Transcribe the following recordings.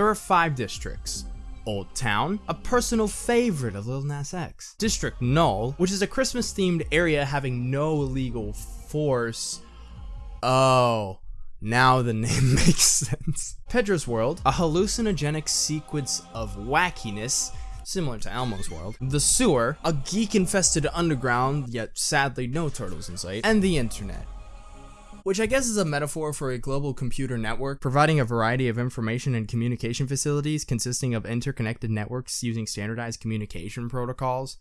there are five districts. Old Town, a personal favorite of Lil Nas X. District Null, which is a Christmas themed area having no legal force. Oh, now the name makes sense. Pedro's World, a hallucinogenic sequence of wackiness similar to Elmo's world, the sewer, a geek-infested underground, yet sadly no turtles in sight, and the internet which I guess is a metaphor for a global computer network, providing a variety of information and communication facilities consisting of interconnected networks using standardized communication protocols.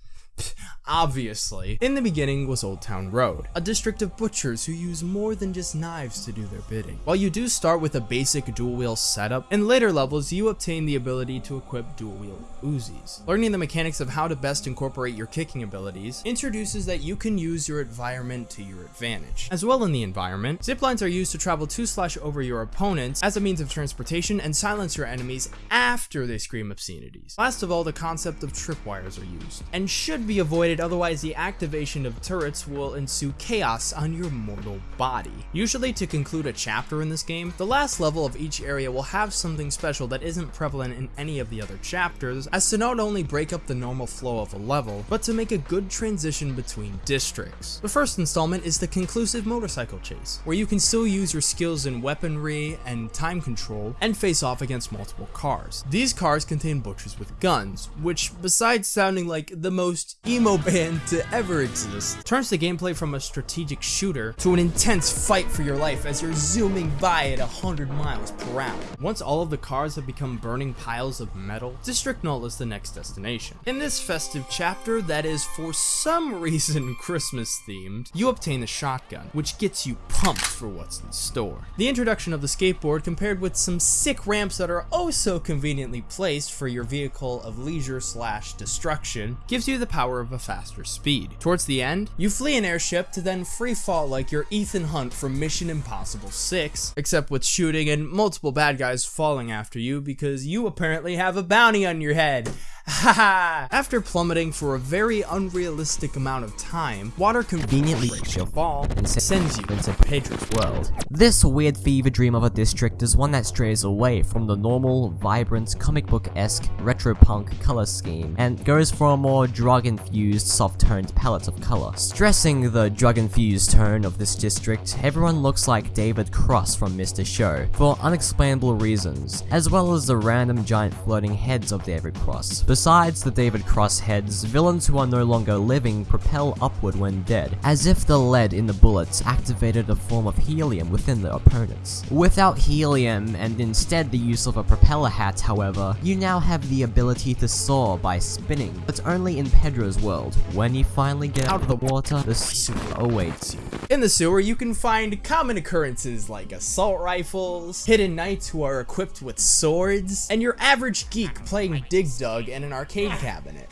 Obviously. In the beginning was Old Town Road, a district of butchers who use more than just knives to do their bidding. While you do start with a basic dual wield setup, in later levels you obtain the ability to equip dual wield Uzis. Learning the mechanics of how to best incorporate your kicking abilities introduces that you can use your environment to your advantage. As well in the environment, zip lines are used to travel to slash over your opponents as a means of transportation and silence your enemies after they scream obscenities. Last of all, the concept of tripwires are used, and should be avoided otherwise the activation of turrets will ensue chaos on your mortal body. Usually to conclude a chapter in this game, the last level of each area will have something special that isn't prevalent in any of the other chapters, as to not only break up the normal flow of a level, but to make a good transition between districts. The first installment is the conclusive motorcycle chase, where you can still use your skills in weaponry and time control, and face off against multiple cars. These cars contain butchers with guns, which besides sounding like the most emo band to ever exist, turns the gameplay from a strategic shooter to an intense fight for your life as you're zooming by at 100 miles per hour. Once all of the cars have become burning piles of metal, District Null is the next destination. In this festive chapter that is for some reason Christmas themed, you obtain the shotgun, which gets you pumped for what's in store. The introduction of the skateboard compared with some sick ramps that are oh so conveniently placed for your vehicle of leisure slash destruction gives you the power of a faster speed. Towards the end, you flee an airship to then free fall like your Ethan Hunt from Mission Impossible 6, except with shooting and multiple bad guys falling after you because you apparently have a bounty on your head. After plummeting for a very unrealistic amount of time, water conveniently breaks your fall and sends you into Pedro's world. This weird fever dream of a district is one that strays away from the normal, vibrant, comic book-esque, retro-punk color scheme, and goes for a more drug-infused, soft-toned palette of color. Stressing the drug-infused tone of this district, everyone looks like David Cross from Mr. Show, for unexplainable reasons, as well as the random giant floating heads of David Cross. Besides the David Cross heads, villains who are no longer living propel upward when dead, as if the lead in the bullets activated a form of helium within the opponents. Without helium, and instead the use of a propeller hat, however, you now have the ability to soar by spinning, but only in Pedro's world. When you finally get out of the water, the sewer awaits you. In the sewer, you can find common occurrences like assault rifles, hidden knights who are equipped with swords, and your average geek playing Dig Dug in an arcade cabinet.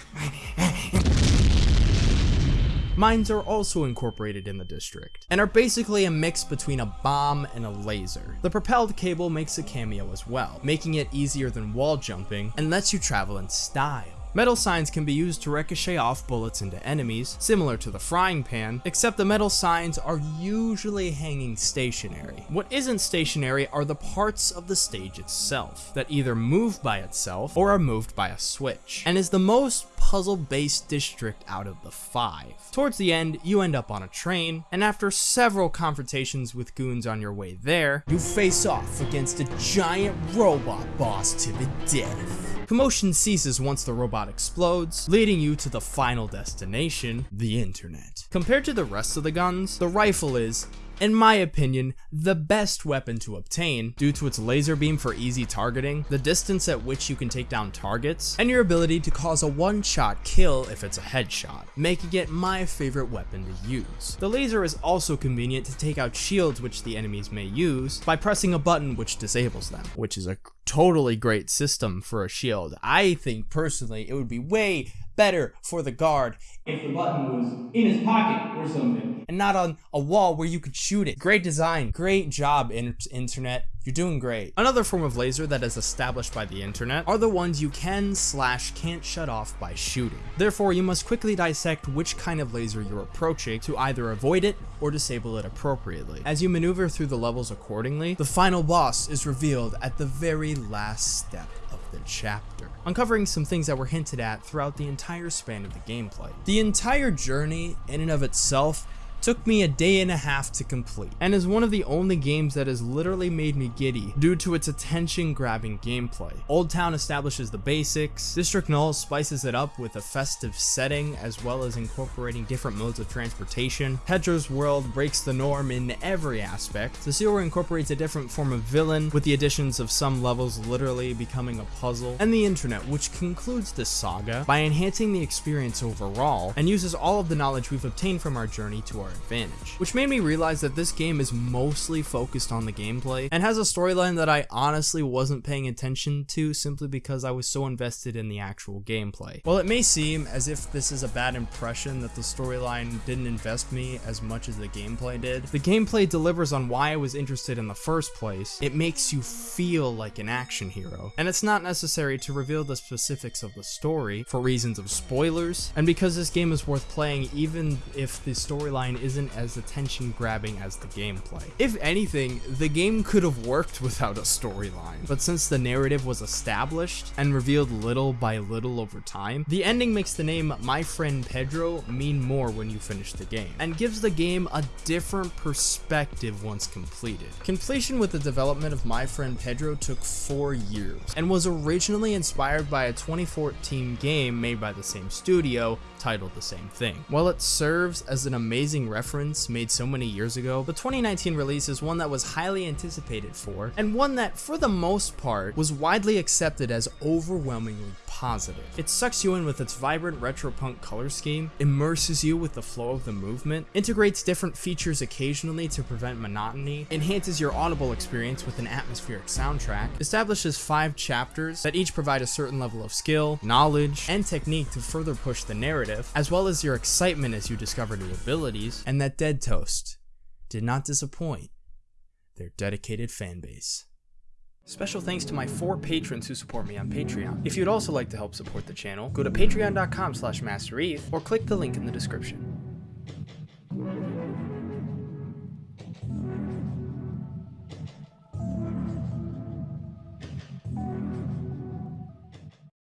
Mines are also incorporated in the district, and are basically a mix between a bomb and a laser. The propelled cable makes a cameo as well, making it easier than wall jumping, and lets you travel in style. Metal signs can be used to ricochet off bullets into enemies, similar to the frying pan, except the metal signs are usually hanging stationary. What isn't stationary are the parts of the stage itself, that either move by itself or are moved by a switch, and is the most puzzle-based district out of the five. Towards the end, you end up on a train, and after several confrontations with goons on your way there, you face off against a giant robot boss to the death. Commotion ceases once the robot explodes, leading you to the final destination, the internet. Compared to the rest of the guns, the rifle is, in my opinion, the best weapon to obtain due to its laser beam for easy targeting, the distance at which you can take down targets, and your ability to cause a one-shot kill if it's a headshot, making it my favorite weapon to use. The laser is also convenient to take out shields which the enemies may use by pressing a button which disables them, which is a totally great system for a shield. I think personally it would be way better for the guard if the button was in his pocket or something and not on a wall where you could shoot it. Great design, great job, internet. You're doing great. Another form of laser that is established by the internet are the ones you can slash can't shut off by shooting. Therefore, you must quickly dissect which kind of laser you're approaching to either avoid it or disable it appropriately. As you maneuver through the levels accordingly, the final boss is revealed at the very last step of the chapter, uncovering some things that were hinted at throughout the entire span of the gameplay. The entire journey, in and of itself, took me a day and a half to complete, and is one of the only games that has literally made me giddy due to its attention grabbing gameplay. Old Town establishes the basics, District Null spices it up with a festive setting as well as incorporating different modes of transportation, Pedro's world breaks the norm in every aspect, the sewer incorporates a different form of villain with the additions of some levels literally becoming a puzzle, and the internet which concludes this saga by enhancing the experience overall and uses all of the knowledge we've obtained from our journey to our advantage. Which made me realize that this game is mostly focused on the gameplay and has a storyline that I honestly wasn't paying attention to simply because I was so invested in the actual gameplay. While it may seem as if this is a bad impression that the storyline didn't invest me as much as the gameplay did, the gameplay delivers on why I was interested in the first place. It makes you feel like an action hero, and it's not necessary to reveal the specifics of the story for reasons of spoilers, and because this game is worth playing even if the storyline isn't as attention grabbing as the gameplay. If anything, the game could have worked without a storyline, but since the narrative was established and revealed little by little over time, the ending makes the name My Friend Pedro mean more when you finish the game, and gives the game a different perspective once completed. Completion with the development of My Friend Pedro took four years, and was originally inspired by a 2014 game made by the same studio, titled the same thing. While it serves as an amazing reference made so many years ago, the 2019 release is one that was highly anticipated for, and one that, for the most part, was widely accepted as overwhelmingly positive. It sucks you in with its vibrant retro punk color scheme, immerses you with the flow of the movement, integrates different features occasionally to prevent monotony, enhances your audible experience with an atmospheric soundtrack, establishes five chapters that each provide a certain level of skill, knowledge, and technique to further push the narrative, as well as your excitement as you discover new abilities, and that Dead Toast did not disappoint their dedicated fanbase. Special thanks to my four patrons who support me on Patreon. If you'd also like to help support the channel, go to patreon.com slash mastereve or click the link in the description.